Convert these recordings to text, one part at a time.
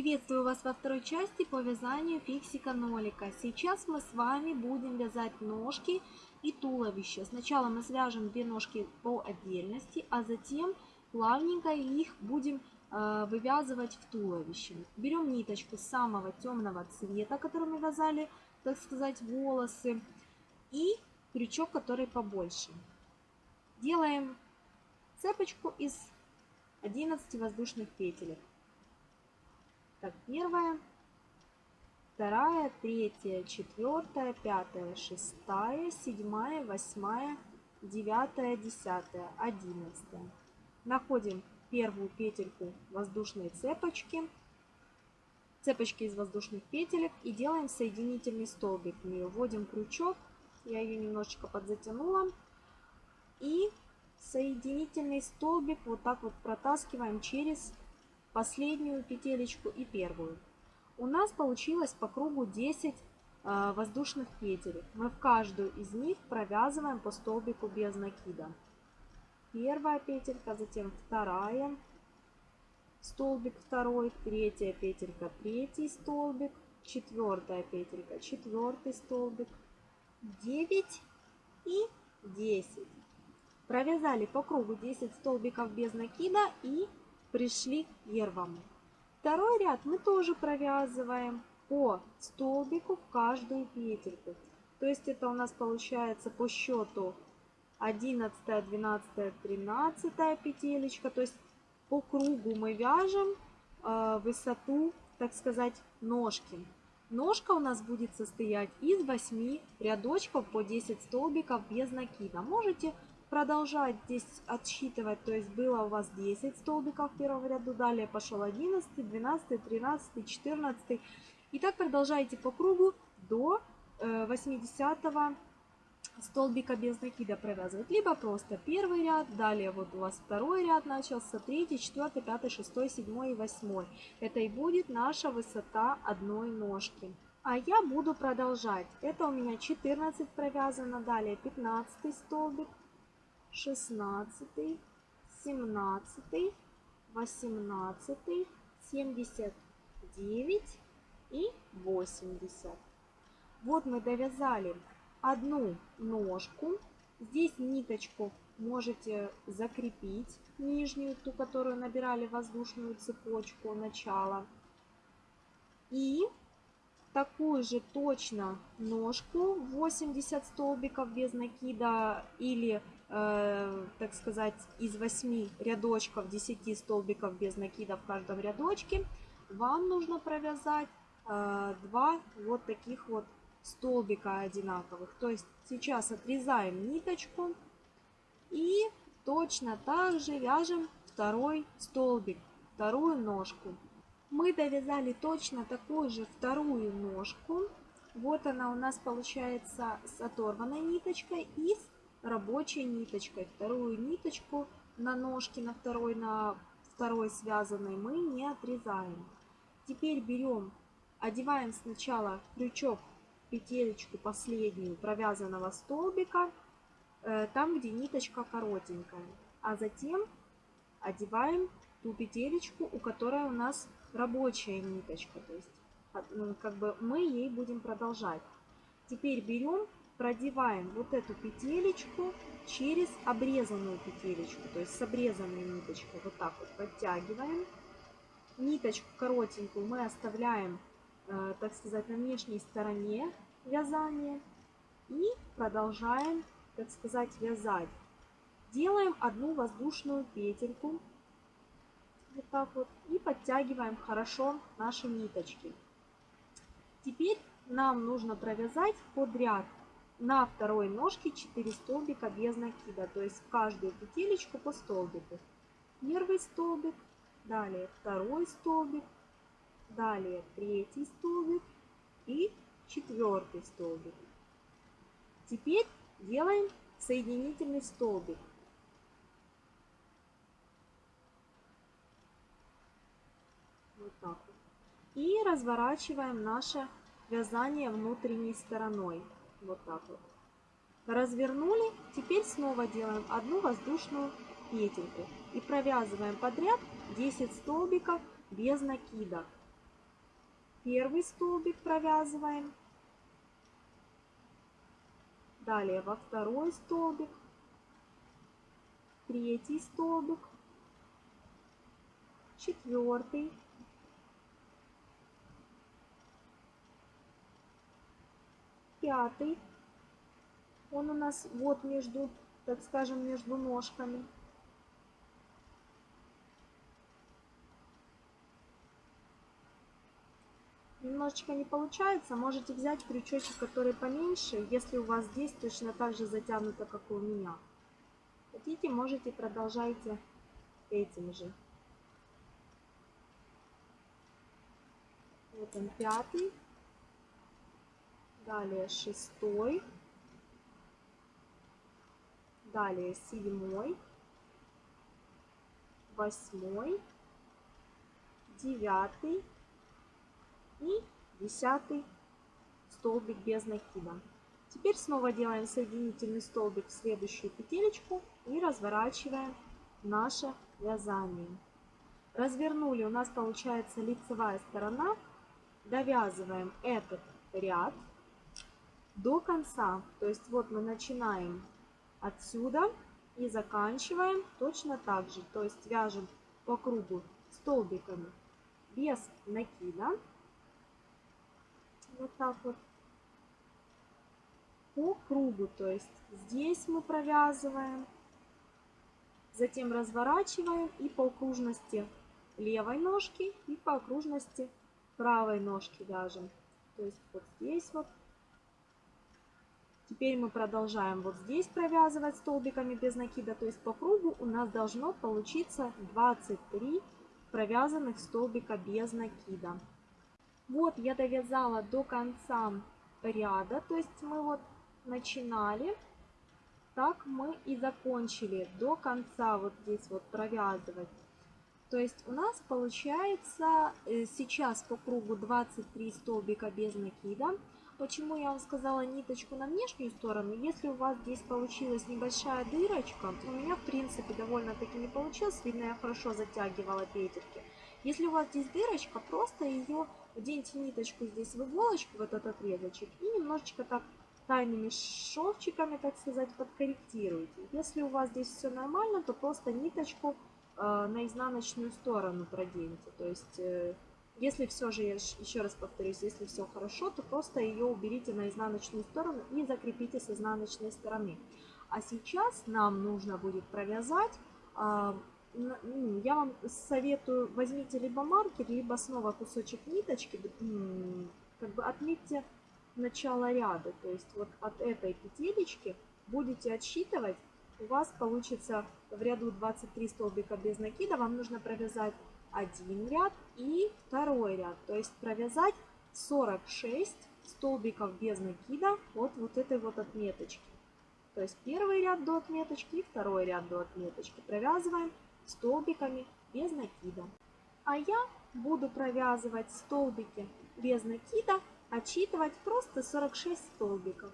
Приветствую вас во второй части по вязанию фиксика-нолика. Сейчас мы с вами будем вязать ножки и туловище. Сначала мы свяжем две ножки по отдельности, а затем плавненько их будем э, вывязывать в туловище. Берем ниточку самого темного цвета, которым мы вязали, так сказать, волосы, и крючок, который побольше. Делаем цепочку из 11 воздушных петелек. Так, первая, вторая, третья, четвертая, пятая, шестая, седьмая, восьмая, девятая, десятая, одиннадцатая. Находим первую петельку воздушной цепочки, цепочки из воздушных петелек и делаем соединительный столбик. Нее вводим крючок, я ее немножечко подзатянула. И соединительный столбик вот так вот протаскиваем через последнюю петелечку и первую. У нас получилось по кругу 10 э, воздушных петель. Мы в каждую из них провязываем по столбику без накида. Первая петелька, затем вторая, столбик второй, третья петелька, третий столбик, четвертая петелька, четвертый столбик, 9 и 10. Провязали по кругу 10 столбиков без накида и пришли к первому. Второй ряд мы тоже провязываем по столбику в каждую петельку. То есть это у нас получается по счету 11, 12, 13 петелечка. То есть по кругу мы вяжем э, высоту, так сказать, ножки. Ножка у нас будет состоять из 8 рядочков по 10 столбиков без накида. Можете продолжать здесь отсчитывать, то есть было у вас 10 столбиков в первом ряду, далее пошел 11, 12, 13, 14. И так продолжаете по кругу до 80 э, столбика без накида провязывать. Либо просто первый ряд, далее вот у вас второй ряд начался, третий, четвертый, пятый, шестой, седьмой и восьмой. Это и будет наша высота одной ножки. А я буду продолжать. Это у меня 14 провязано, далее 15 столбик, 16, 17, 18, 79 и 80. Вот мы довязали одну ножку. Здесь ниточку можете закрепить нижнюю, ту, которую набирали воздушную цепочку начала. И такую же точно ножку 80 столбиков без накида или Э, так сказать, из 8 рядочков, 10 столбиков без накида в каждом рядочке, вам нужно провязать э, два вот таких вот столбика одинаковых. То есть сейчас отрезаем ниточку и точно так же вяжем второй столбик, вторую ножку. Мы довязали точно такую же вторую ножку. Вот она у нас получается с оторванной ниточкой и с рабочей ниточкой. Вторую ниточку на ножке, на второй, на второй связанной мы не отрезаем. Теперь берем, одеваем сначала крючок, петелечку последнюю провязанного столбика, э, там, где ниточка коротенькая. А затем одеваем ту петелечку, у которой у нас рабочая ниточка. То есть ну, как бы мы ей будем продолжать. Теперь берем продеваем вот эту петелечку через обрезанную петелечку, то есть с обрезанной ниточкой. Вот так вот подтягиваем. Ниточку коротенькую мы оставляем, э, так сказать, на внешней стороне вязания. И продолжаем, так сказать, вязать. Делаем одну воздушную петельку. Вот так вот. И подтягиваем хорошо наши ниточки. Теперь нам нужно провязать подряд на второй ножке 4 столбика без накида, то есть в каждую петелечку по столбику. Первый столбик, далее второй столбик, далее третий столбик и четвертый столбик. Теперь делаем соединительный столбик. Вот так вот. И разворачиваем наше вязание внутренней стороной. Вот так вот. Развернули. Теперь снова делаем одну воздушную петельку. И провязываем подряд 10 столбиков без накида. Первый столбик провязываем. Далее во второй столбик. Третий столбик. Четвертый. Пятый. Он у нас вот между, так скажем, между ножками. немножечко не получается, можете взять крючочек, который поменьше, если у вас здесь точно так же затянуто, как и у меня. Хотите, можете продолжайте этим же. Вот он пятый. Далее шестой. Далее седьмой. Восьмой. Девятый и десятый столбик без накида. Теперь снова делаем соединительный столбик в следующую петелечку и разворачиваем наше вязание. Развернули, у нас получается лицевая сторона. Довязываем этот ряд до конца. То есть вот мы начинаем отсюда и заканчиваем точно так же. То есть вяжем по кругу столбиками без накида вот так вот по кругу. То есть здесь мы провязываем, затем разворачиваем и по окружности левой ножки и по окружности правой ножки вяжем. То есть вот здесь вот. Теперь мы продолжаем вот здесь провязывать столбиками без накида. То есть по кругу у нас должно получиться 23 провязанных столбика без накида. Вот я довязала до конца ряда, то есть мы вот начинали, так мы и закончили до конца вот здесь вот провязывать. То есть у нас получается э, сейчас по кругу 23 столбика без накида. Почему я вам сказала ниточку на внешнюю сторону? Если у вас здесь получилась небольшая дырочка, у меня в принципе довольно-таки не получилось, видно я хорошо затягивала петельки. Если у вас здесь дырочка, просто ее Оденьте ниточку здесь в иголочку, в этот отрезочек, и немножечко так тайными шовчиками, так сказать, подкорректируйте. Если у вас здесь все нормально, то просто ниточку э, на изнаночную сторону проденьте. То есть, э, если все же, я еще раз повторюсь, если все хорошо, то просто ее уберите на изнаночную сторону и закрепите с изнаночной стороны. А сейчас нам нужно будет провязать ну, я вам советую, возьмите либо маркер, либо снова кусочек ниточки, как бы отметьте начало ряда. То есть вот от этой петелечки будете отсчитывать, у вас получится в ряду 23 столбика без накида, вам нужно провязать один ряд и второй ряд. То есть провязать 46 столбиков без накида от вот этой вот отметочки. То есть первый ряд до отметочки и второй ряд до отметочки. Провязываем столбиками без накида. А я буду провязывать столбики без накида, отсчитывать просто 46 столбиков.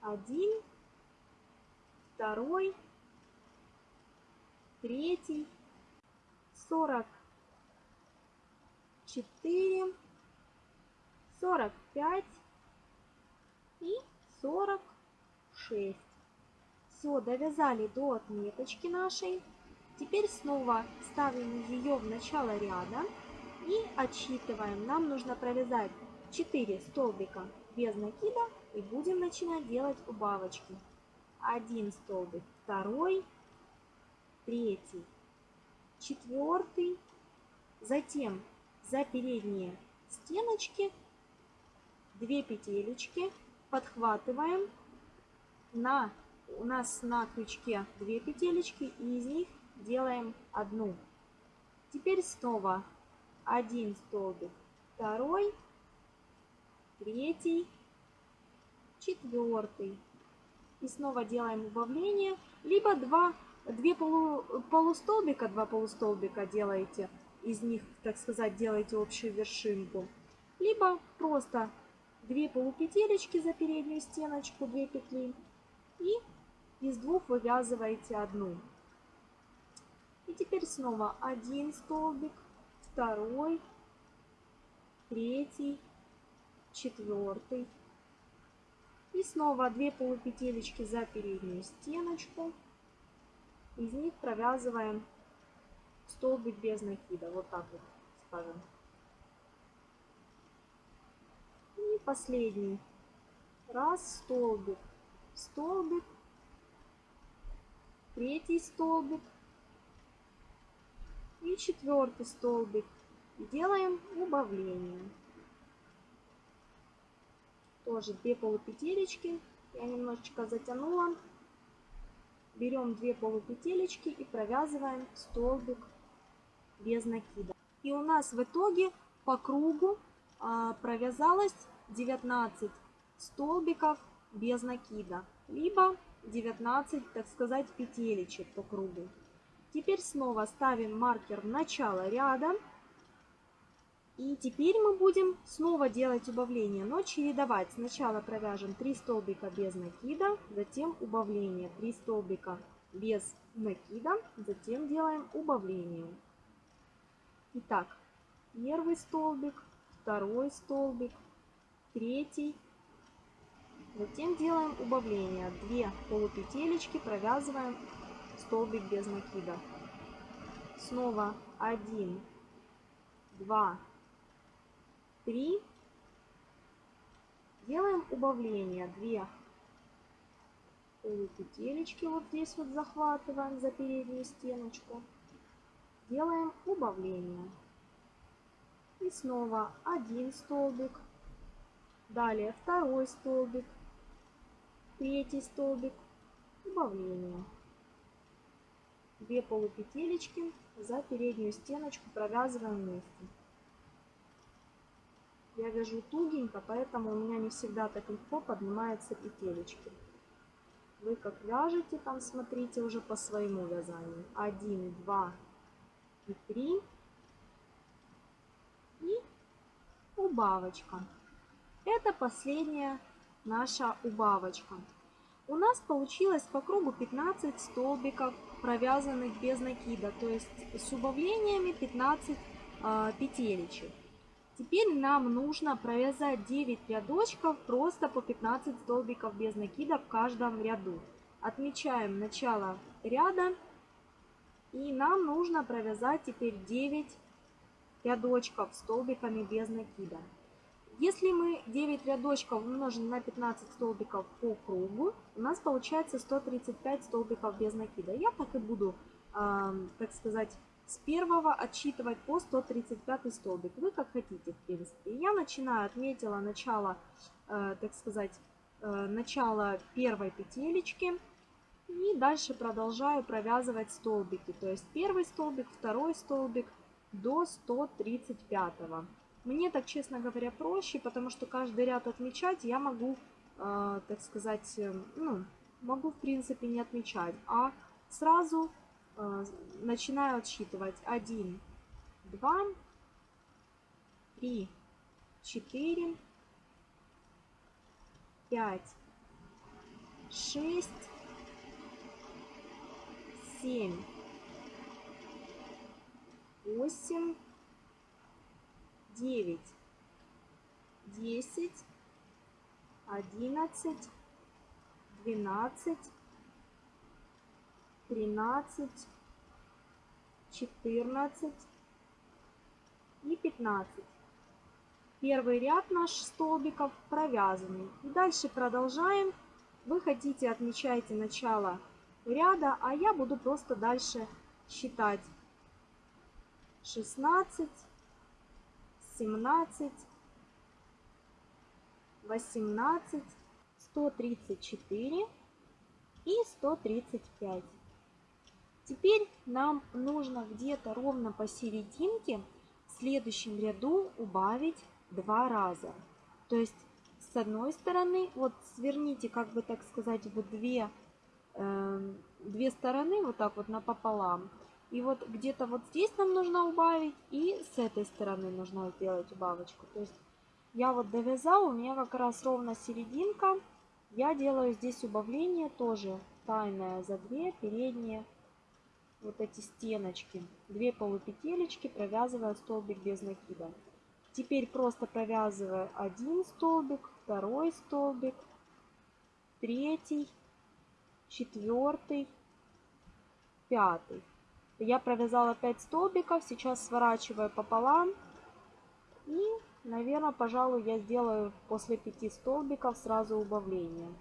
Один, второй, третий, сорок четыре, сорок пять и сорок шесть. Все, довязали до отметочки нашей. Теперь снова ставим ее в начало ряда и отсчитываем. Нам нужно провязать 4 столбика без накида и будем начинать делать убавочки. Один столбик, второй, третий, четвертый, затем за передние стеночки 2 петелечки подхватываем на у нас на крючке 2 петелечки и из них делаем одну. Теперь снова один столбик, второй, третий, четвертый. И снова делаем убавление. Либо два, две полу, полустолбика, два полустолбика делаете, из них, так сказать, делаете общую вершинку. Либо просто две полупетелечки за переднюю стеночку, две петли. И из двух вывязываете одну. И теперь снова один столбик, второй, третий, четвертый. И снова 2 полупетелечки за переднюю стеночку. Из них провязываем столбик без накида. Вот так вот скажем. И последний. Раз, столбик, столбик, третий столбик и четвертый столбик. делаем убавление. Тоже 2 полупетелечки. Я немножечко затянула. Берем 2 полупетелечки и провязываем столбик без накида. И у нас в итоге по кругу а, провязалось 19 столбиков без накида. Либо 19, так сказать, петелечек по кругу. Теперь снова ставим маркер в начало ряда. И теперь мы будем снова делать убавление, но чередовать. Сначала провяжем 3 столбика без накида, затем убавление. 3 столбика без накида, затем делаем убавление. Итак, первый столбик, второй столбик, третий. Затем делаем убавление. 2 полупетелечки провязываем столбик без накида. Снова 1, 2, 3. Делаем убавление. 2 полупетелечки вот здесь вот захватываем за переднюю стеночку. Делаем убавление. И снова один столбик. Далее второй столбик. Третий столбик. Убавление. 2 полупетелечки за переднюю стеночку провязываем вместе. Я вяжу тугенько, поэтому у меня не всегда так легко поднимаются петелечки. Вы как вяжете, там смотрите уже по своему вязанию. 1, 2 и 3. И убавочка. Это последняя наша убавочка. У нас получилось по кругу 15 столбиков провязанных без накида, то есть с убавлениями 15 э, а, петелечек. Теперь нам нужно провязать 9 рядочков просто по 15 столбиков без накида в каждом ряду. Отмечаем начало ряда и нам нужно провязать теперь 9 рядочков столбиками без накида. Если мы 9 рядочков умножим на 15 столбиков по кругу, у нас получается 135 столбиков без накида. Я так и буду, э, так сказать, с первого отсчитывать по 135 столбик. Вы как хотите, в принципе. Я начинаю, отметила начало, э, так сказать, э, начало первой петелечки. И дальше продолжаю провязывать столбики. То есть первый столбик, второй столбик до 135. -го. Мне так, честно говоря, проще, потому что каждый ряд отмечать я могу, э, так сказать, э, ну, могу в принципе не отмечать, а сразу э, начинаю отсчитывать 1, 2, 3, 4, 5, 6, 7, 8, девять, десять, одиннадцать, двенадцать, тринадцать, четырнадцать. И пятнадцать. Первый ряд наш столбиков провязанный. И дальше продолжаем. Вы хотите, отмечайте начало ряда, а я буду просто дальше считать 16, 17, 18, 134 и 135. Теперь нам нужно где-то ровно посерединке в следующем ряду убавить два раза. То есть с одной стороны, вот сверните, как бы так сказать, в две, две стороны, вот так вот напополам. И вот где-то вот здесь нам нужно убавить, и с этой стороны нужно сделать убавочку. То есть я вот довязала, у меня как раз ровно серединка. Я делаю здесь убавление тоже тайное за две передние вот эти стеночки. Две полупетелечки, провязывая столбик без накида. Теперь просто провязываю один столбик, второй столбик, третий, четвертый, пятый. Я провязала 5 столбиков, сейчас сворачиваю пополам и, наверное, пожалуй, я сделаю после 5 столбиков сразу убавление.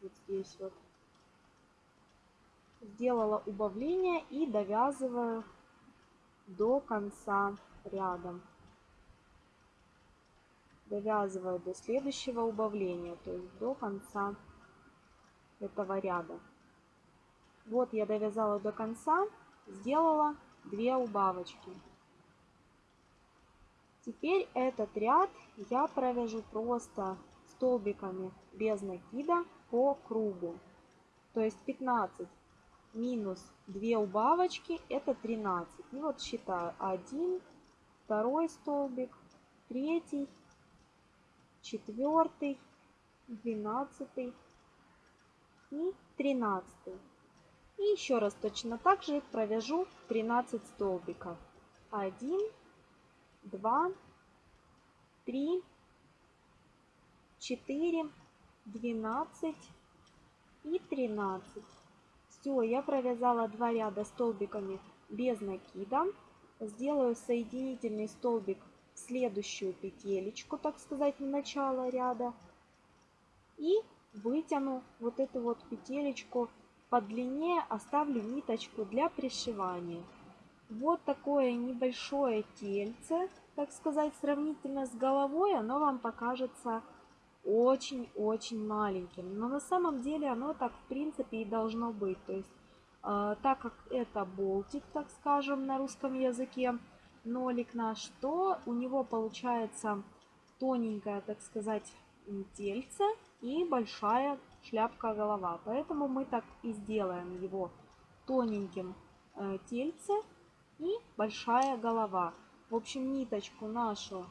Вот здесь вот. Сделала убавление и довязываю до конца ряда. Довязываю до следующего убавления, то есть до конца этого ряда. Вот я довязала до конца, сделала 2 убавочки. Теперь этот ряд я провяжу просто столбиками без накида по кругу. То есть 15 минус 2 убавочки это 13. И вот считаю 1, второй столбик, третий, четвертый, двенадцатый и тринадцатый. И еще раз точно так же провяжу 13 столбиков. 1, 2, 3, 4, 12 и 13. Все, я провязала два ряда столбиками без накида. Сделаю соединительный столбик в следующую петелечку, так сказать, в начало ряда. И вытяну вот эту вот петелечку подлиннее оставлю ниточку для пришивания. Вот такое небольшое тельце, так сказать, сравнительно с головой, оно вам покажется очень-очень маленьким. Но на самом деле оно так в принципе и должно быть. То есть, э, так как это болтик, так скажем, на русском языке, нолик наш, то у него получается тоненькое, так сказать, тельце и большая шляпка-голова. Поэтому мы так и сделаем его тоненьким э, тельце и большая голова. В общем, ниточку нашу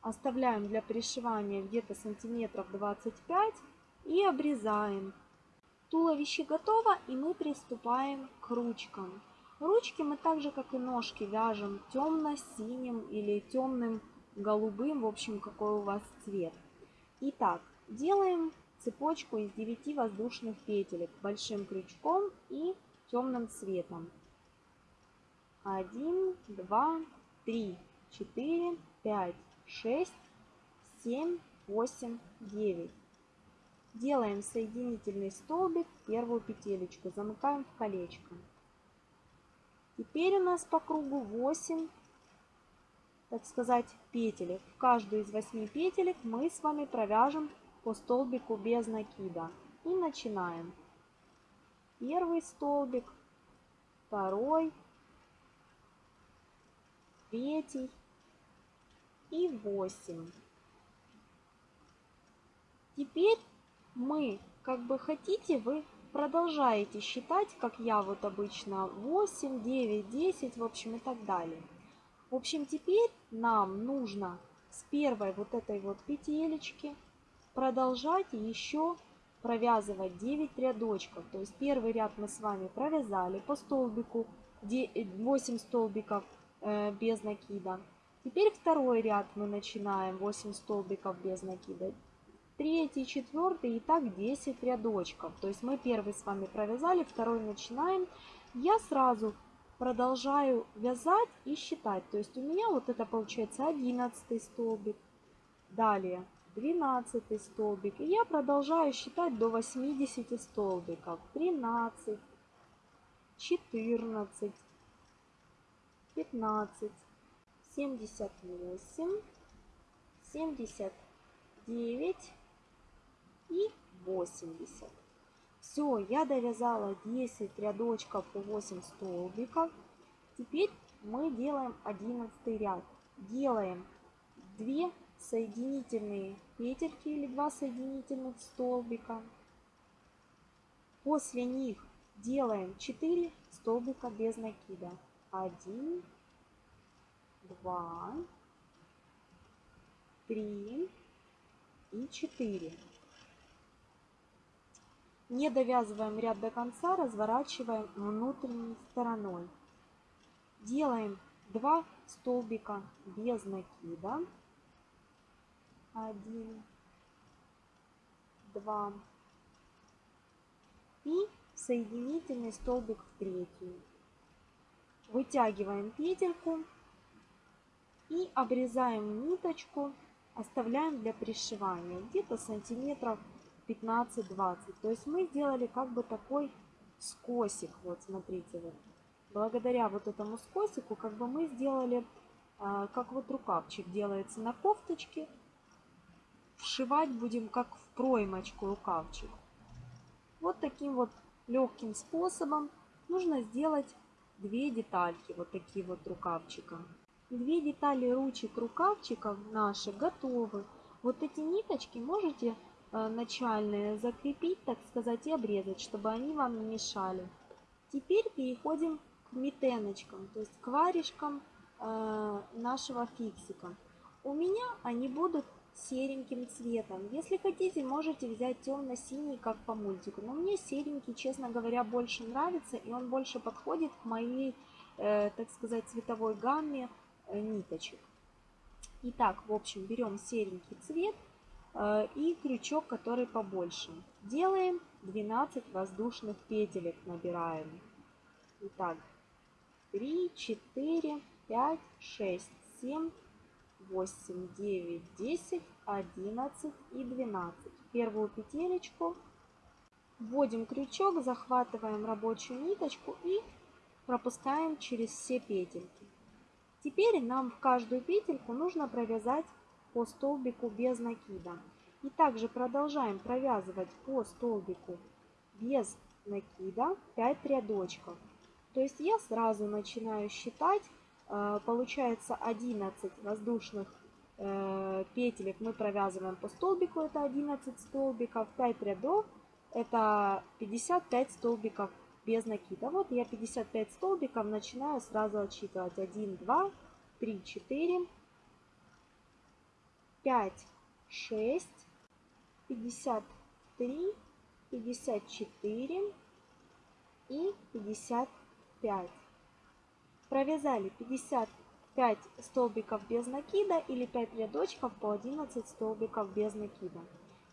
оставляем для пришивания где-то сантиметров 25 и обрезаем. Туловище готово и мы приступаем к ручкам. Ручки мы так же, как и ножки, вяжем темно-синим или темным голубым, в общем, какой у вас цвет. Итак, делаем цепочку из 9 воздушных петелек большим крючком и темным цветом. 1, 2, 3, 4, 5, 6, 7, 8, 9. Делаем соединительный столбик, первую петелечку, замыкаем в колечко. Теперь у нас по кругу 8, так сказать, петелек. В каждую из 8 петелек мы с вами провяжем по столбику без накида. И начинаем. Первый столбик, второй, третий и восемь. Теперь мы, как бы хотите, вы продолжаете считать, как я вот обычно, 8, 9, 10, в общем, и так далее. В общем, теперь нам нужно с первой вот этой вот петелечки продолжать еще провязывать 9 рядочков. То есть первый ряд мы с вами провязали по столбику 8 столбиков э, без накида. Теперь второй ряд мы начинаем 8 столбиков без накида. Третий, четвертый и так 10 рядочков. То есть мы первый с вами провязали, второй начинаем. Я сразу продолжаю вязать и считать. То есть у меня вот это получается 11 столбик. Далее 12 столбик. И я продолжаю считать до 80 столбиков. 13, 14, 15, 78, 79 и 80. Все, я довязала 10 рядочков по 8 столбиков. Теперь мы делаем 11 ряд. Делаем 2 соединительные петельки или два соединительных столбика. После них делаем 4 столбика без накида. 1, 2, 3 и 4. Не довязываем ряд до конца, разворачиваем внутренней стороной. Делаем 2 столбика без накида. 1, 2 и соединительный столбик в третью. Вытягиваем петельку и обрезаем ниточку, оставляем для пришивания где-то сантиметров 15-20. То есть мы сделали как бы такой скосик. Вот смотрите, вот. благодаря вот этому скосику как бы мы сделали, а, как вот рукавчик делается на кофточке. Вшивать будем как в проймочку рукавчик. Вот таким вот легким способом нужно сделать две детальки, вот такие вот рукавчика. Две детали ручек рукавчиков наши готовы. Вот эти ниточки можете э, начальные закрепить, так сказать, и обрезать, чтобы они вам не мешали. Теперь переходим к метеночкам, то есть к варежкам э, нашего фиксика. У меня они будут сереньким цветом. Если хотите, можете взять темно-синий, как по мультику. Но мне серенький, честно говоря, больше нравится, и он больше подходит к моей, э, так сказать, цветовой гамме э, ниточек. Итак, в общем, берем серенький цвет э, и крючок, который побольше. Делаем 12 воздушных петелек, набираем. Итак, 3, 4, 5, 6, 7, 8, 9, 10, 11 и 12. Первую петелечку вводим крючок, захватываем рабочую ниточку и пропускаем через все петельки. Теперь нам в каждую петельку нужно провязать по столбику без накида. И также продолжаем провязывать по столбику без накида 5 рядочков. То есть я сразу начинаю считать получается 11 воздушных э, петелек мы провязываем по столбику, это 11 столбиков, 5 рядов, это 55 столбиков без накида. Вот я 55 столбиков начинаю сразу отсчитывать. 1, 2, 3, 4, 5, 6, 53, 54 и 55. Провязали 55 столбиков без накида или 5 рядочков по 11 столбиков без накида.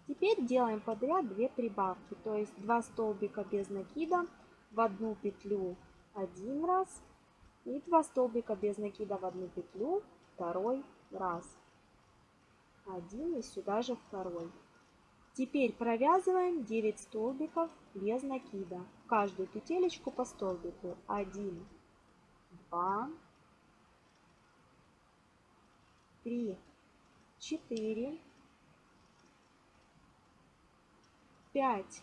Теперь делаем подряд 2 прибавки, то есть 2 столбика без накида в одну петлю один раз и 2 столбика без накида в одну петлю второй раз. Один и сюда же второй. Теперь провязываем 9 столбиков без накида. каждую петелечку по столбику. 1, два, три, четыре, пять,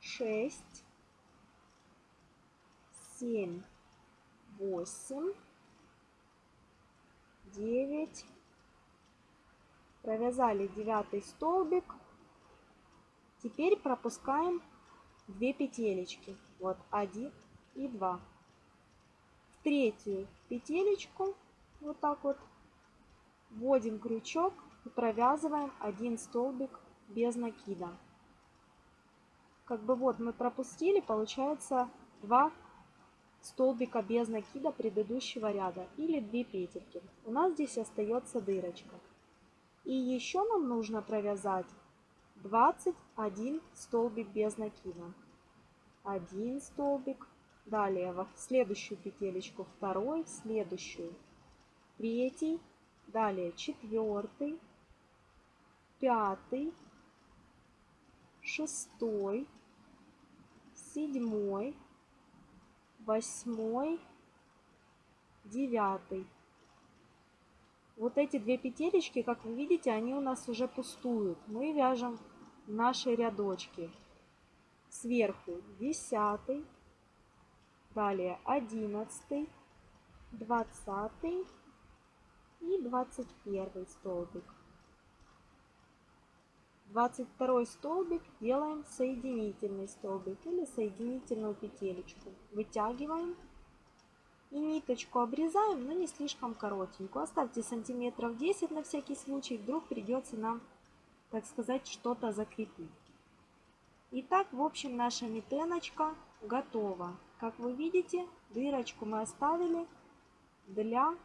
шесть, семь, восемь, девять. Провязали девятый столбик. Теперь пропускаем две петелечки. Вот один и два третью петелечку вот так вот вводим крючок и провязываем один столбик без накида. Как бы вот мы пропустили, получается 2 столбика без накида предыдущего ряда или 2 петельки. У нас здесь остается дырочка. И еще нам нужно провязать 21 столбик без накида. Один столбик, Далее в следующую петелечку второй, следующую. Третий, далее четвертый, пятый, шестой, седьмой, восьмой, девятый. Вот эти две петелечки, как вы видите, они у нас уже пустуют. Мы вяжем наши рядочки. Сверху десятый, Далее 11, 20 и 21 столбик. 22 столбик делаем соединительный столбик или соединительную петелечку. Вытягиваем и ниточку обрезаем, но не слишком коротенькую. Оставьте сантиметров 10 на всякий случай, вдруг придется нам, так сказать, что-то закрепить. Итак, в общем, наша метеночка готова. Как вы видите, дырочку мы оставили для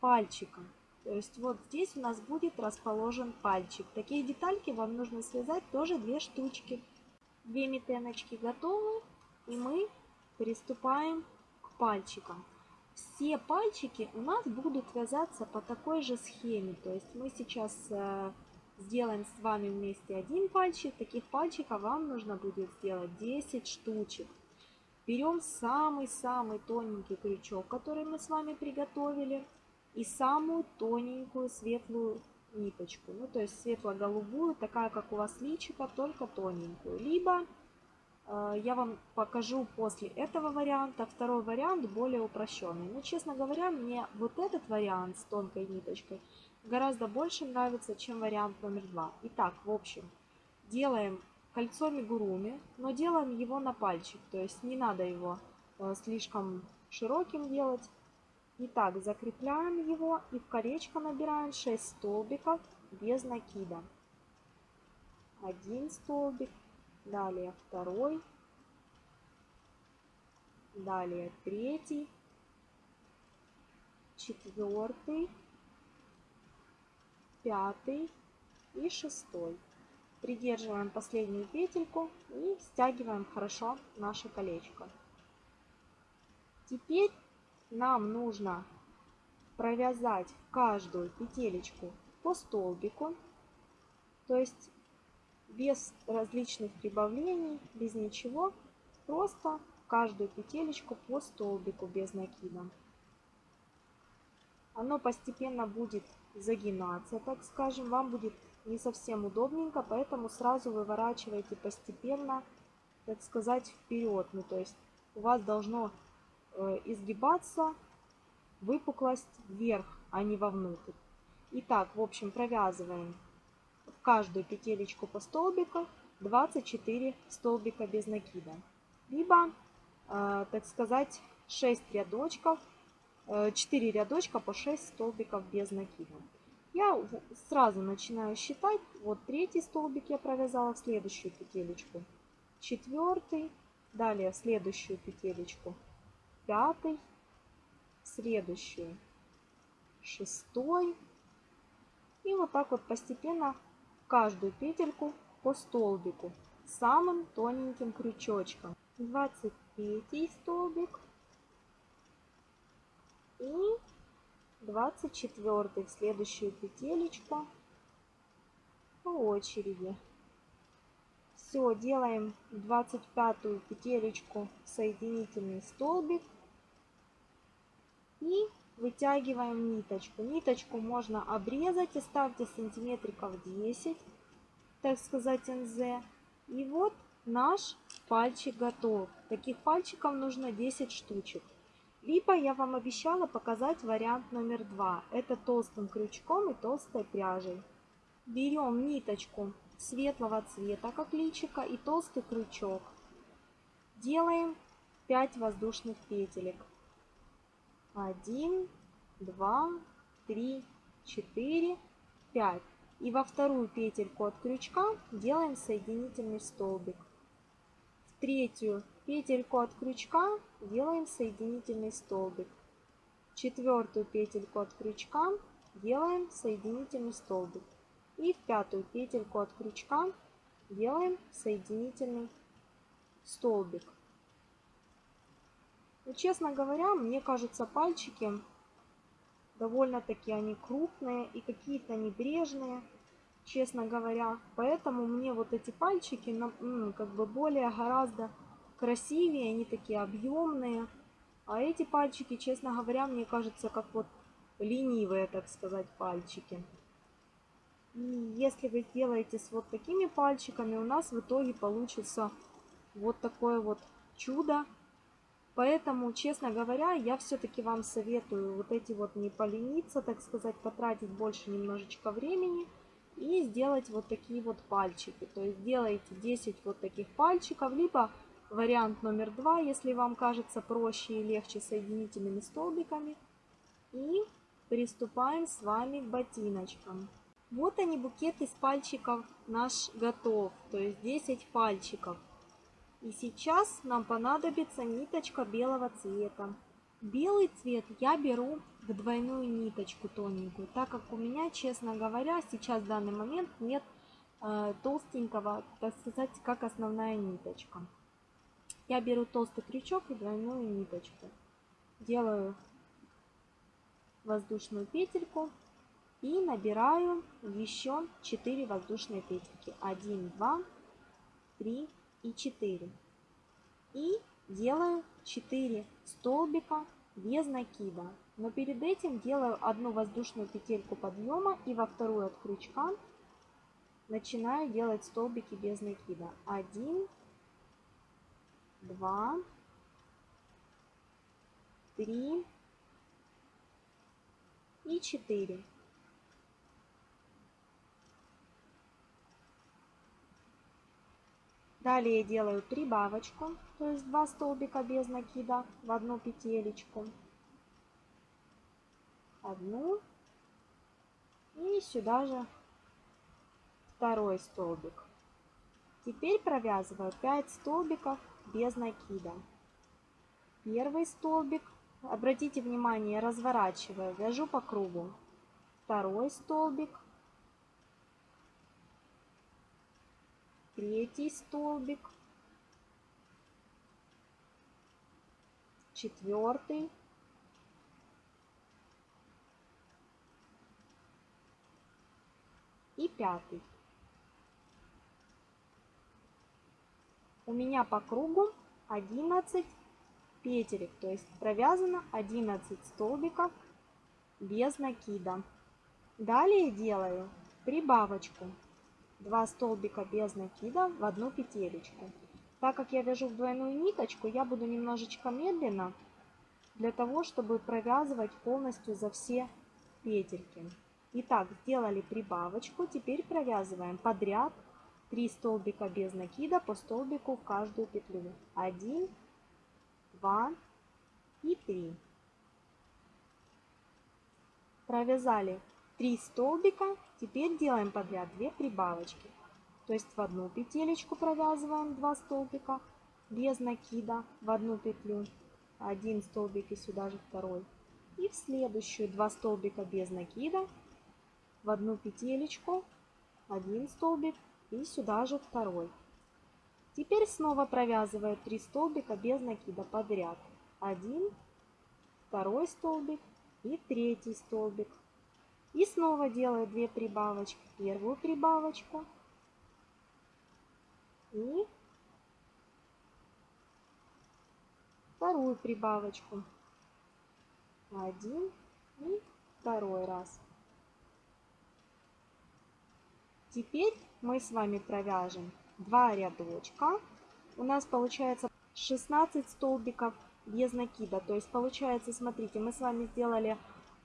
пальчика. То есть вот здесь у нас будет расположен пальчик. Такие детальки вам нужно связать тоже две штучки. Две метеночки готовы. И мы приступаем к пальчикам. Все пальчики у нас будут вязаться по такой же схеме. То есть мы сейчас э, сделаем с вами вместе один пальчик. Таких пальчиков вам нужно будет сделать 10 штучек. Берем самый-самый тоненький крючок, который мы с вами приготовили. И самую тоненькую светлую ниточку. Ну, то есть светло-голубую, такая, как у вас личика, только тоненькую. Либо э, я вам покажу после этого варианта. Второй вариант более упрощенный. Но, честно говоря, мне вот этот вариант с тонкой ниточкой гораздо больше нравится, чем вариант номер два. Итак, в общем, делаем кольцо мигуруми, но делаем его на пальчик. То есть не надо его э, слишком широким делать. Итак, закрепляем его и в колечко набираем 6 столбиков без накида. Один столбик, далее второй, далее третий, четвертый, пятый и шестой. Придерживаем последнюю петельку и стягиваем хорошо наше колечко. Теперь нам нужно провязать каждую петелечку по столбику, то есть без различных прибавлений, без ничего, просто каждую петелечку по столбику без накида. Оно постепенно будет загинаться, так скажем, вам будет не совсем удобненько, поэтому сразу выворачивайте постепенно, так сказать, вперед. Ну, то есть у вас должно Э, изгибаться выпуклость вверх, а не вовнутрь. Итак, в общем, провязываем в каждую петелечку по столбику 24 столбика без накида. Либо, э, так сказать, 6 рядочков, 4 э, рядочка по 6 столбиков без накида. Я сразу начинаю считать. Вот третий столбик я провязала в следующую петелечку. Четвертый. Далее в следующую петелечку пятый, следующую шестой. И вот так вот постепенно каждую петельку по столбику самым тоненьким крючочком. 23 столбик и 24 в следующую петелечку по очереди. Все, делаем 25 петелечку соединительный столбик и вытягиваем ниточку. Ниточку можно обрезать, оставьте сантиметриков 10, так сказать, НЗ. И вот наш пальчик готов. Таких пальчиков нужно 10 штучек. Либо я вам обещала показать вариант номер два. Это толстым крючком и толстой пряжей. Берем ниточку светлого цвета, как личика, и толстый крючок. Делаем 5 воздушных петелек. 1, 2, 3, 4, 5. И во вторую петельку от крючка делаем соединительный столбик. Третью петельку от крючка делаем соединительный столбик. Четвертую петельку от крючка делаем соединительный столбик. И в пятую петельку от крючка делаем соединительный столбик. Но, ну, честно говоря, мне кажется, пальчики довольно-таки они крупные и какие-то небрежные, честно говоря. Поэтому мне вот эти пальчики ну, как бы более гораздо красивее, они такие объемные. А эти пальчики, честно говоря, мне кажется, как вот ленивые, так сказать, пальчики. И если вы сделаете с вот такими пальчиками, у нас в итоге получится вот такое вот чудо Поэтому, честно говоря, я все-таки вам советую вот эти вот не полениться, так сказать, потратить больше немножечко времени и сделать вот такие вот пальчики. То есть делайте 10 вот таких пальчиков, либо вариант номер два, если вам кажется проще и легче соединительными столбиками. И приступаем с вами к ботиночкам. Вот они, букет из пальчиков наш готов, то есть 10 пальчиков. И сейчас нам понадобится ниточка белого цвета. Белый цвет я беру в двойную ниточку тоненькую, так как у меня, честно говоря, сейчас в данный момент нет э, толстенького, так сказать, как основная ниточка. Я беру толстый крючок и двойную ниточку. Делаю воздушную петельку и набираю еще 4 воздушные петельки. 1, 2, 3 и 4. И делаю 4 столбика без накида. Но перед этим делаю одну воздушную петельку подъема и во вторую от крючка начинаю делать столбики без накида. 1, 2, 3 и 4. Далее делаю прибавочку, то есть 2 столбика без накида в одну петелечку. Одну. И сюда же второй столбик. Теперь провязываю 5 столбиков без накида. Первый столбик, обратите внимание, разворачиваю, вяжу по кругу. Второй столбик, третий столбик, четвертый, и пятый. У меня по кругу 11 петелек, то есть провязано 11 столбиков без накида. Далее делаю прибавочку 2 столбика без накида в одну петелечку. Так как я вяжу в двойную ниточку, я буду немножечко медленно, для того, чтобы провязывать полностью за все петельки. Итак, сделали прибавочку, теперь провязываем подряд 3 столбика без накида по столбику в каждую петлю. 1, 2 и 3. Провязали 3 столбика, теперь делаем подряд 2 прибавочки. То есть в одну петелечку провязываем 2 столбика без накида в одну петлю, один столбик и сюда же второй. И в следующую 2 столбика без накида в одну петелечку, один столбик и сюда же второй. Теперь снова провязываю 3 столбика без накида подряд. Один, второй столбик и третий столбик. И снова делаю 2 прибавочки. Первую прибавочку и вторую прибавочку. Один и второй раз. Теперь мы с вами провяжем 2 рядочка. У нас получается 16 столбиков без накида. То есть получается, смотрите, мы с вами сделали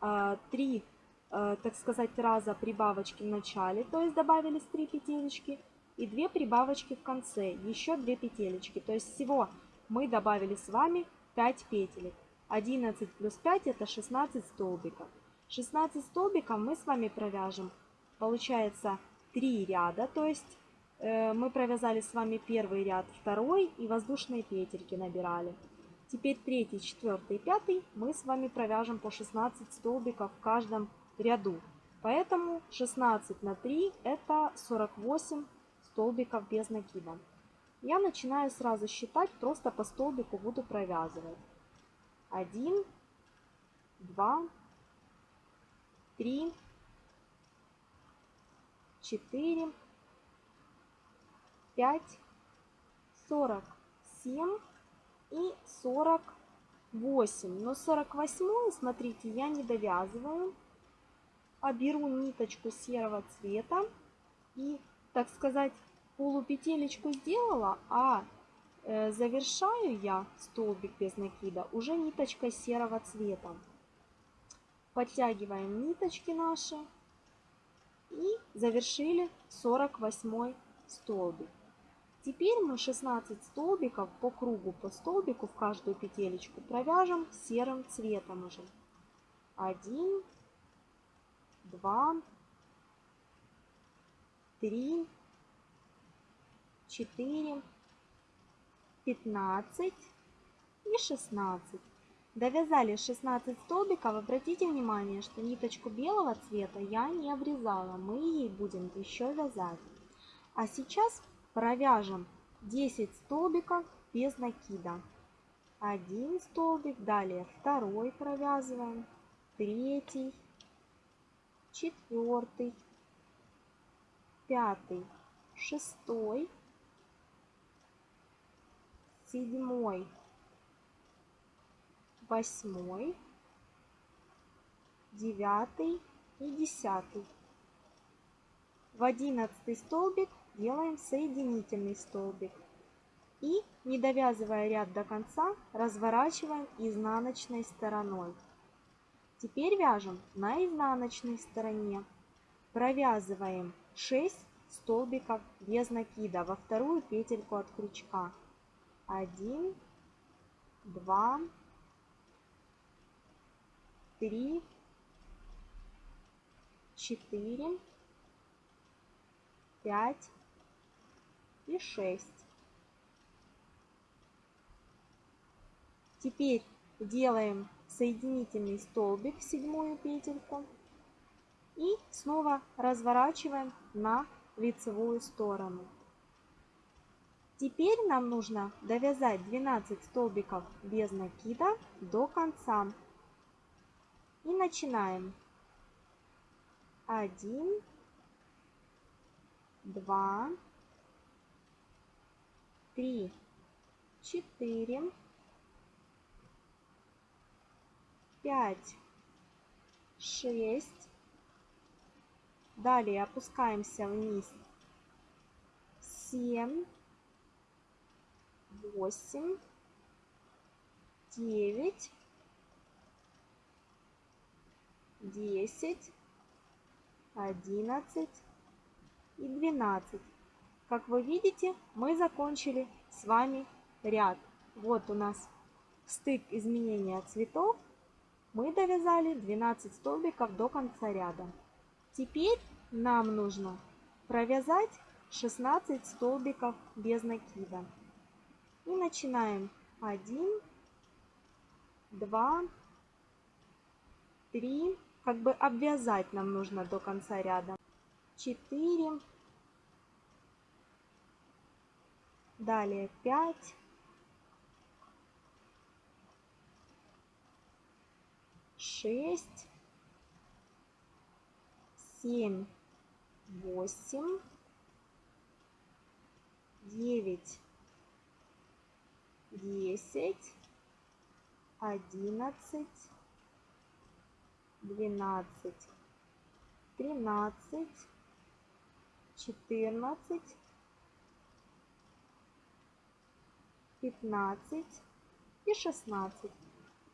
э, 3, э, так сказать, раза прибавочки в начале. То есть добавились 3 петелечки и 2 прибавочки в конце. Еще 2 петелечки. То есть всего мы добавили с вами 5 петелек. 11 плюс 5 это 16 столбиков. 16 столбиков мы с вами провяжем. Получается три ряда, то есть э, мы провязали с вами первый ряд, второй и воздушные петельки набирали. Теперь третий, четвертый пятый мы с вами провяжем по 16 столбиков в каждом ряду. Поэтому 16 на 3 это 48 столбиков без накида. Я начинаю сразу считать, просто по столбику буду провязывать. 1, 2, 3, четыре, пять, сорок семь и сорок восемь. Но сорок восьмую, смотрите, я не довязываю, а беру ниточку серого цвета и, так сказать, полупетелечку сделала, а э, завершаю я столбик без накида уже ниточкой серого цвета. Подтягиваем ниточки наши и завершили 48 столбик. Теперь мы 16 столбиков по кругу, по столбику в каждую петелечку провяжем серым цветом уже. 1, 2, 3, 4, 15 и 16. Довязали 16 столбиков. Обратите внимание, что ниточку белого цвета я не обрезала. Мы ей будем еще вязать. А сейчас провяжем 10 столбиков без накида. Один столбик, далее второй провязываем, третий, четвертый, пятый, шестой, седьмой, восьмой, девятый и десятый. В одиннадцатый столбик делаем соединительный столбик. И, не довязывая ряд до конца, разворачиваем изнаночной стороной. Теперь вяжем на изнаночной стороне. Провязываем 6 столбиков без накида во вторую петельку от крючка. 1, 2, 3, 4, 5 и 6. Теперь делаем соединительный столбик в седьмую петельку и снова разворачиваем на лицевую сторону. Теперь нам нужно довязать 12 столбиков без накида до конца. И начинаем. 1, 2, 3, 4, 5, 6. Далее опускаемся вниз. 7, 8, 9, 10, 11 и 12. Как вы видите, мы закончили с вами ряд. Вот у нас стык изменения цветов. Мы довязали 12 столбиков до конца ряда. Теперь нам нужно провязать 16 столбиков без накида. И начинаем 1, 2, 3, как бы обвязать нам нужно до конца ряда. 4, далее 5, 6, 7, 8, 9, 10, 11, 12, 13, 14, 15 и 16.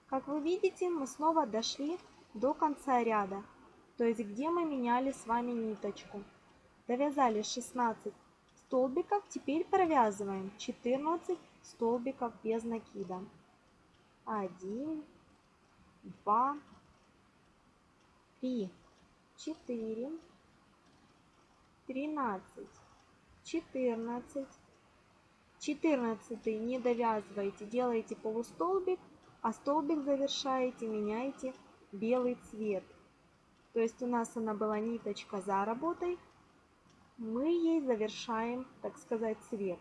Как вы видите, мы снова дошли до конца ряда, то есть где мы меняли с вами ниточку. Довязали 16 столбиков, теперь провязываем 14 столбиков без накида. 1, 2, 3, 4, 13, 14, 14 не довязывайте, делаете полустолбик, а столбик завершаете, меняете белый цвет. То есть у нас она была ниточка за работой, мы ей завершаем, так сказать, цвет.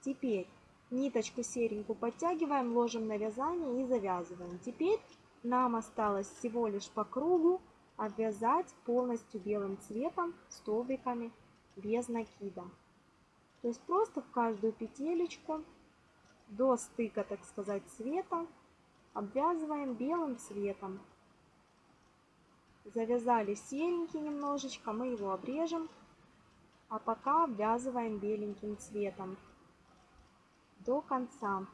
Теперь ниточку серенькую подтягиваем, ложим на вязание и завязываем. Теперь нам осталось всего лишь по кругу обвязать полностью белым цветом столбиками без накида. То есть просто в каждую петелечку до стыка, так сказать, цвета обвязываем белым цветом. Завязали серенький немножечко, мы его обрежем, а пока обвязываем беленьким цветом до конца.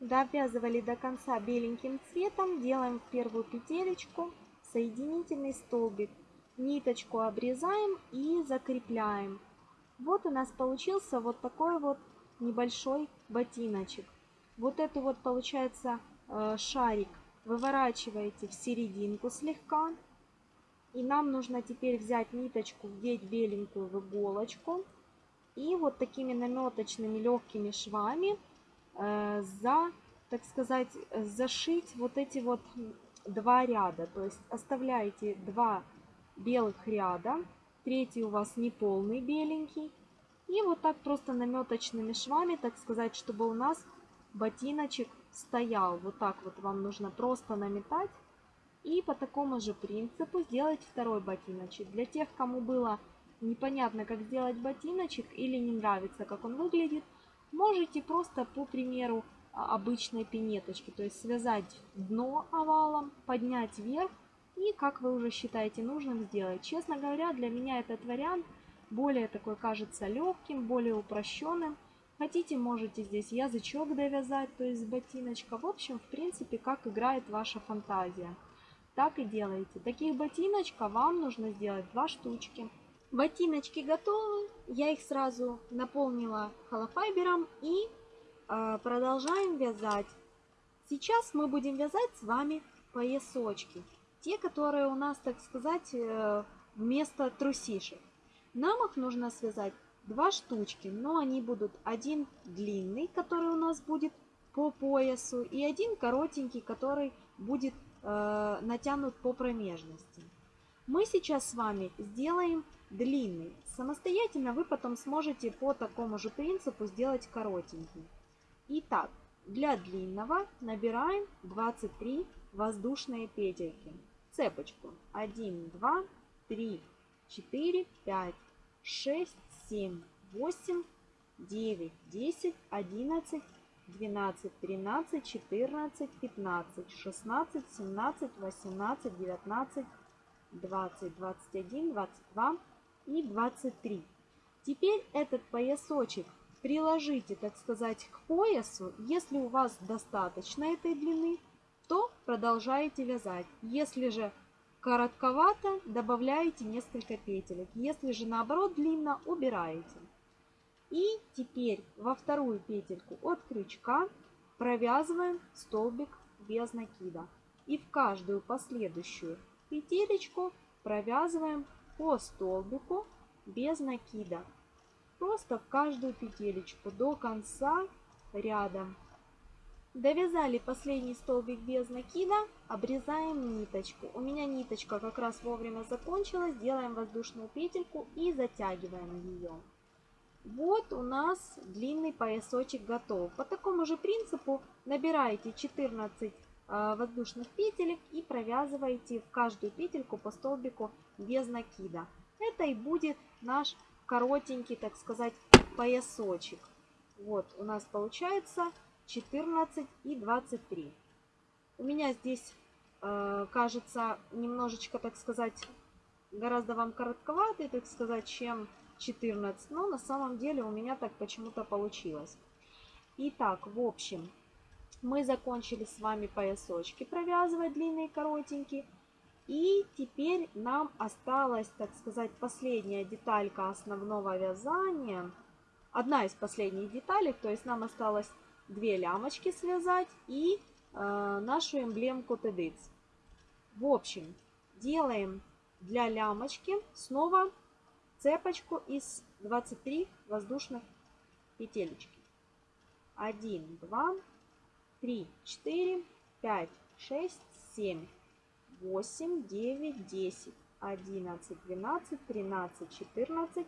Довязывали до конца беленьким цветом, делаем в первую петелечку соединительный столбик. Ниточку обрезаем и закрепляем. Вот у нас получился вот такой вот небольшой ботиночек. Вот эту вот получается э, шарик выворачиваете в серединку слегка. И нам нужно теперь взять ниточку, вдеть беленькую в иголочку. И вот такими наметочными легкими швами э, за, так сказать, зашить вот эти вот два ряда. То есть оставляете два белых ряда, третий у вас не полный беленький. И вот так просто наметочными швами, так сказать, чтобы у нас ботиночек стоял. Вот так вот вам нужно просто наметать. И по такому же принципу сделать второй ботиночек. Для тех, кому было непонятно, как сделать ботиночек или не нравится, как он выглядит, можете просто, по примеру, обычной пинеточки, то есть связать дно овалом, поднять вверх и, как вы уже считаете нужным, сделать. Честно говоря, для меня этот вариант более такой кажется легким, более упрощенным. Хотите, можете здесь язычок довязать, то есть ботиночка. В общем, в принципе, как играет ваша фантазия. Так и делаете. Таких ботиночка вам нужно сделать два штучки. Ботиночки готовы. Я их сразу наполнила холофайбером и продолжаем вязать. Сейчас мы будем вязать с вами поясочки. Те, которые у нас, так сказать, э, вместо трусишек. Нам их нужно связать два штучки, но они будут один длинный, который у нас будет по поясу, и один коротенький, который будет э, натянут по промежности. Мы сейчас с вами сделаем длинный. Самостоятельно вы потом сможете по такому же принципу сделать коротенький. Итак, для длинного набираем 23 воздушные петельки. Цепочку 1, 2, 3, 4, 5, 6, 7, 8, 9, 10, 11, 12, 13, 14, 15, 16, 17, 18, 19, 20, 21, 22 и 23. Теперь этот поясочек приложите, так сказать, к поясу. Если у вас достаточно этой длины, то продолжаете вязать. Если же коротковато, добавляете несколько петелек. Если же наоборот длинно, убираете. И теперь во вторую петельку от крючка провязываем столбик без накида. И в каждую последующую петелечку провязываем по столбику без накида. Просто в каждую петелечку до конца ряда. Довязали последний столбик без накида, обрезаем ниточку. У меня ниточка как раз вовремя закончилась, делаем воздушную петельку и затягиваем ее. Вот у нас длинный поясочек готов. По такому же принципу набираете 14 Э, воздушных петелек и провязываете в каждую петельку по столбику без накида. Это и будет наш коротенький, так сказать, поясочек. Вот у нас получается 14 и 23. У меня здесь э, кажется немножечко, так сказать, гораздо вам коротковатый, так сказать, чем 14. Но на самом деле у меня так почему-то получилось. Итак, в общем, мы закончили с вами поясочки провязывать длинные и коротенькие. И теперь нам осталась, так сказать, последняя деталька основного вязания. Одна из последних деталей, то есть нам осталось две лямочки связать и э, нашу эмблемку TEDx. В общем, делаем для лямочки снова цепочку из 23 воздушных петелечки. 1, 2, 3, 4, 5, 6, 7, 8, 9, 10, 11, 12, 13, 14,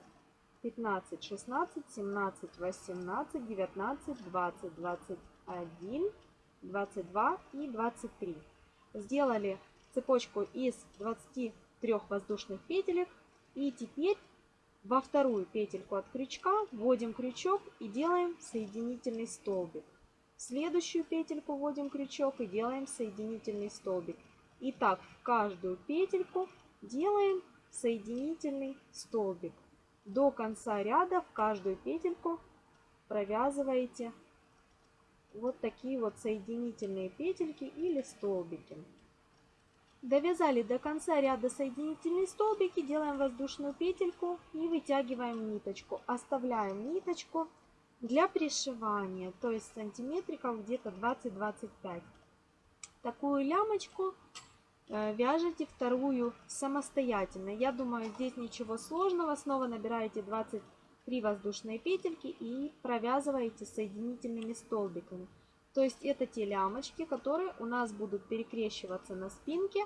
15, 16, 17, 18, 19, 20, 21, 22 и 23. Сделали цепочку из 23 воздушных петелек. И теперь во вторую петельку от крючка вводим крючок и делаем соединительный столбик следующую петельку вводим крючок и делаем соединительный столбик. И так в каждую петельку делаем соединительный столбик. До конца ряда в каждую петельку провязываете вот такие вот соединительные петельки или столбики. Довязали до конца ряда соединительные столбики, делаем воздушную петельку и вытягиваем ниточку. Оставляем ниточку для пришивания, то есть сантиметриков где-то 20-25. Такую лямочку вяжете вторую самостоятельно. Я думаю, здесь ничего сложного. Снова набираете 20 3 воздушные петельки и провязываете соединительными столбиками. То есть это те лямочки, которые у нас будут перекрещиваться на спинке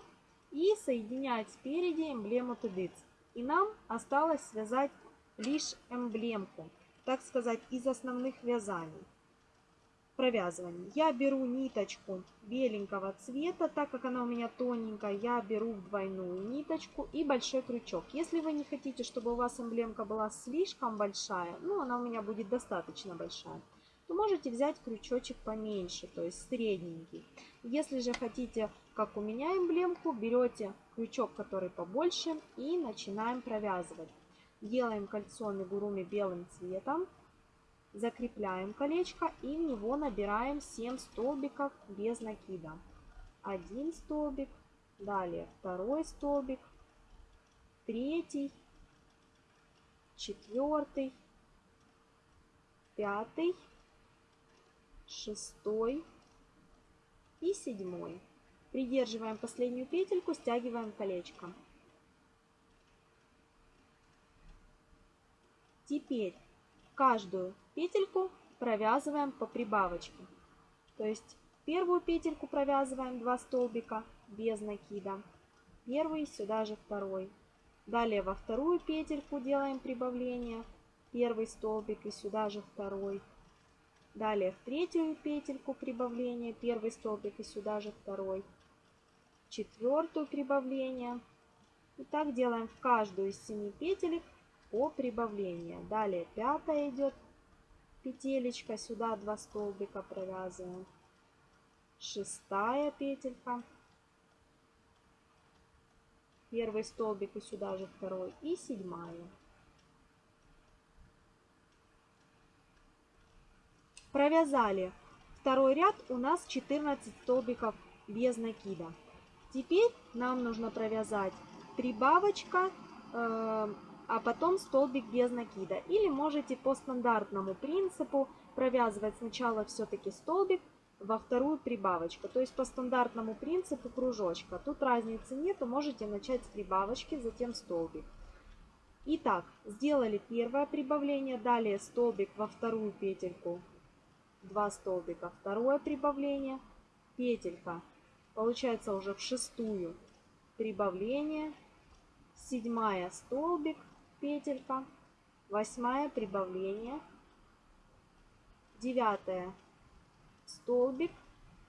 и соединять спереди эмблему тыдыц. И нам осталось связать лишь эмблемку, так сказать, из основных вязаний провязывании. Я беру ниточку беленького цвета, так как она у меня тоненькая, я беру двойную ниточку и большой крючок. Если вы не хотите, чтобы у вас эмблемка была слишком большая, ну она у меня будет достаточно большая, то можете взять крючочек поменьше, то есть средненький. Если же хотите, как у меня эмблемку, берете крючок, который побольше и начинаем провязывать. Делаем кольцо мигуруми белым цветом закрепляем колечко и в него набираем 7 столбиков без накида. Один столбик, далее второй столбик, третий, четвертый, пятый, шестой и седьмой. Придерживаем последнюю петельку, стягиваем колечко. Теперь каждую петельку провязываем по прибавочке. То есть первую петельку провязываем 2 столбика без накида. Первый, сюда же второй. Далее во вторую петельку делаем прибавление. Первый столбик и сюда же второй. Далее в третью петельку прибавление. Первый столбик и сюда же второй. Четвертую прибавление. И так делаем в каждую из семи петелек по прибавлению. Далее пятая идет петелечка, сюда два столбика провязываем. Шестая петелька. Первый столбик и сюда же второй. И седьмая. Провязали второй ряд, у нас 14 столбиков без накида. Теперь нам нужно провязать прибавочка, э, а потом столбик без накида. Или можете по стандартному принципу провязывать сначала все-таки столбик, во вторую прибавочку. То есть по стандартному принципу кружочка. Тут разницы нету, можете начать с прибавочки, затем столбик. Итак, сделали первое прибавление, далее столбик во вторую петельку, 2 столбика, второе прибавление, петелька, получается уже в шестую прибавление, седьмая столбик, петелька, восьмая прибавление, девятая столбик,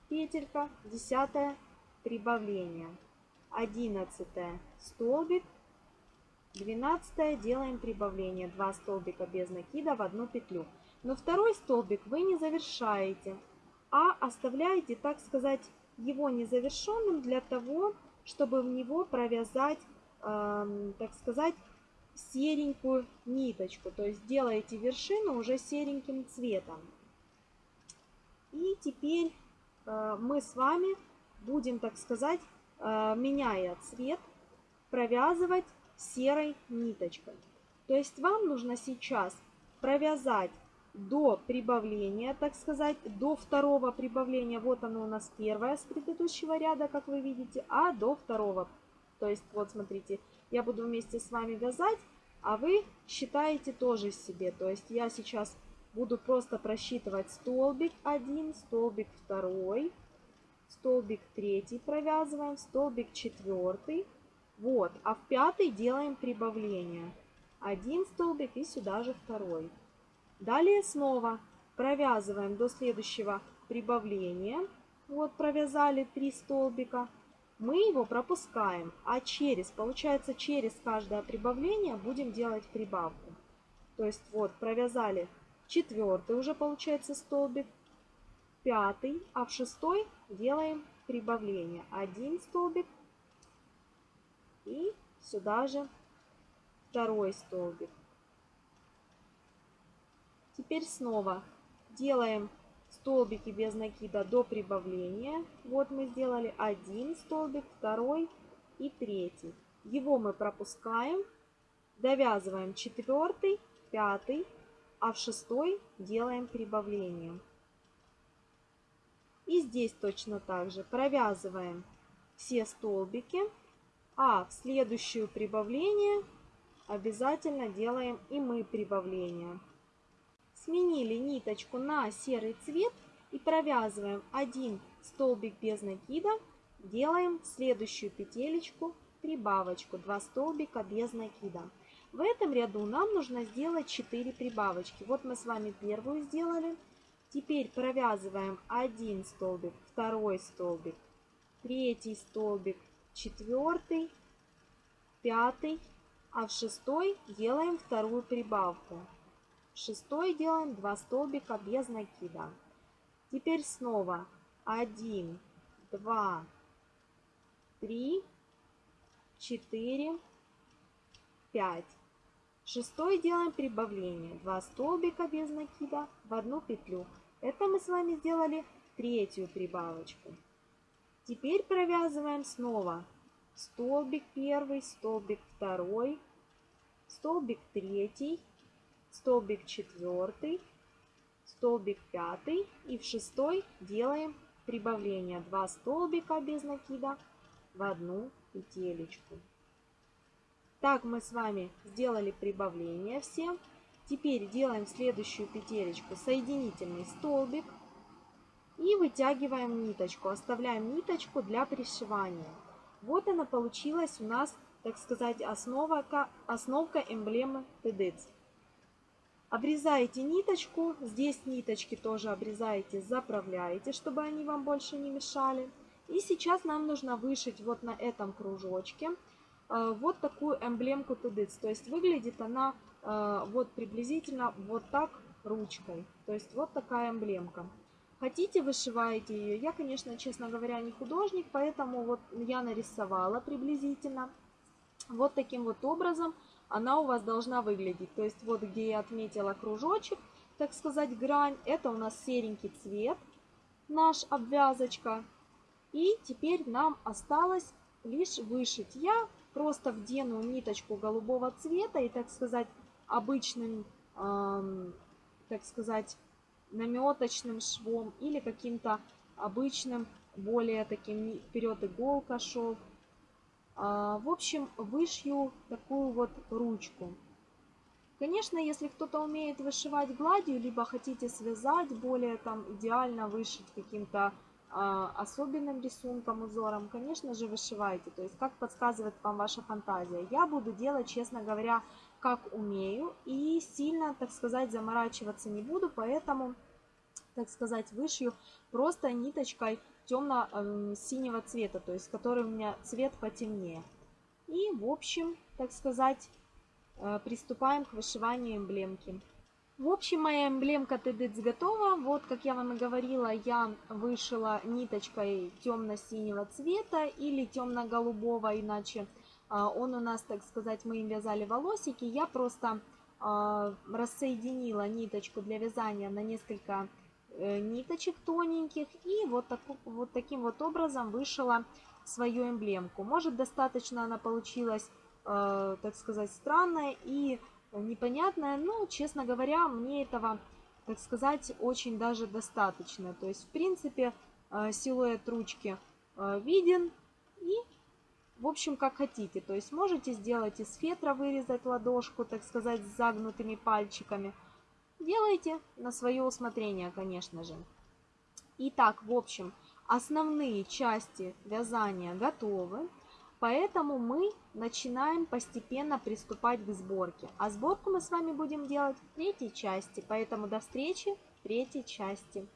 петелька, десятая прибавление, одиннадцатая столбик, двенадцатая делаем прибавление, 2 столбика без накида в одну петлю. Но второй столбик вы не завершаете, а оставляете, так сказать, его незавершенным для того, чтобы в него провязать, э, так сказать, серенькую ниточку. То есть делаете вершину уже сереньким цветом. И теперь э, мы с вами будем, так сказать, э, меняя цвет, провязывать серой ниточкой. То есть вам нужно сейчас провязать до прибавления, так сказать, до второго прибавления. Вот оно у нас первое с предыдущего ряда, как вы видите, а до второго. То есть, вот смотрите, я буду вместе с вами вязать, а вы считаете тоже себе. То есть я сейчас буду просто просчитывать столбик 1, столбик 2, столбик 3 провязываем, столбик 4. Вот, а в пятый делаем прибавление. Один столбик и сюда же второй. Далее снова провязываем до следующего прибавления. Вот провязали 3 столбика мы его пропускаем, а через, получается, через каждое прибавление будем делать прибавку. То есть вот провязали четвертый уже получается столбик, пятый, а в шестой делаем прибавление. Один столбик и сюда же второй столбик. Теперь снова делаем столбики без накида до прибавления. Вот мы сделали один столбик, второй и третий. Его мы пропускаем, довязываем четвертый, пятый, а в шестой делаем прибавление. И здесь точно так же провязываем все столбики, а в следующее прибавление обязательно делаем и мы прибавление. Сменили ниточку на серый цвет и провязываем один столбик без накида, делаем следующую петелечку прибавочку, 2 столбика без накида. В этом ряду нам нужно сделать 4 прибавочки. Вот мы с вами первую сделали. Теперь провязываем один столбик, второй столбик, третий столбик, четвертый, пятый, а в шестой делаем вторую прибавку. Шестой делаем 2 столбика без накида. Теперь снова 1, 2, 3, 4, 5. Шестой делаем прибавление. 2 столбика без накида в одну петлю. Это мы с вами сделали третью прибавочку. Теперь провязываем снова столбик первый, столбик второй, столбик третий, столбик четвертый, столбик пятый и в шестой делаем прибавление 2 столбика без накида в одну петелечку. Так мы с вами сделали прибавление все. Теперь делаем следующую петелечку соединительный столбик и вытягиваем ниточку. Оставляем ниточку для пришивания. Вот она получилась у нас, так сказать, основа, основка эмблемы TEDx. Обрезаете ниточку, здесь ниточки тоже обрезаете, заправляете, чтобы они вам больше не мешали. И сейчас нам нужно вышить вот на этом кружочке э, вот такую эмблемку TEDx. То есть выглядит она э, вот приблизительно вот так ручкой. То есть вот такая эмблемка. Хотите, вышиваете ее. Я, конечно, честно говоря, не художник, поэтому вот я нарисовала приблизительно. Вот таким вот образом она у вас должна выглядеть. То есть вот где я отметила кружочек, так сказать, грань, это у нас серенький цвет, наш обвязочка. И теперь нам осталось лишь вышить. Я просто вдену ниточку голубого цвета и, так сказать, обычным, эм, так сказать, наметочным швом или каким-то обычным, более таким вперед иголка шов. А, в общем, вышью такую вот ручку. Конечно, если кто-то умеет вышивать гладью, либо хотите связать, более там идеально вышить каким-то а, особенным рисунком, узором, конечно же, вышивайте. То есть, как подсказывает вам ваша фантазия. Я буду делать, честно говоря, как умею. И сильно, так сказать, заморачиваться не буду, поэтому, так сказать, вышью просто ниточкой темно-синего цвета, то есть который у меня цвет потемнее. И, в общем, так сказать, э, приступаем к вышиванию эмблемки. В общем, моя эмблемка TEDx готова. Вот, как я вам и говорила, я вышила ниточкой темно-синего цвета или темно-голубого, иначе а, он у нас, так сказать, мы им вязали волосики. Я просто а, рассоединила ниточку для вязания на несколько ниточек тоненьких и вот, так, вот таким вот образом вышила свою эмблемку. Может, достаточно она получилась, э, так сказать, странная и непонятная, но, честно говоря, мне этого, так сказать, очень даже достаточно. То есть, в принципе, э, силуэт ручки э, виден и, в общем, как хотите. То есть, можете сделать из фетра, вырезать ладошку, так сказать, с загнутыми пальчиками. Делайте на свое усмотрение, конечно же. Итак, в общем, основные части вязания готовы. Поэтому мы начинаем постепенно приступать к сборке. А сборку мы с вами будем делать в третьей части. Поэтому до встречи в третьей части.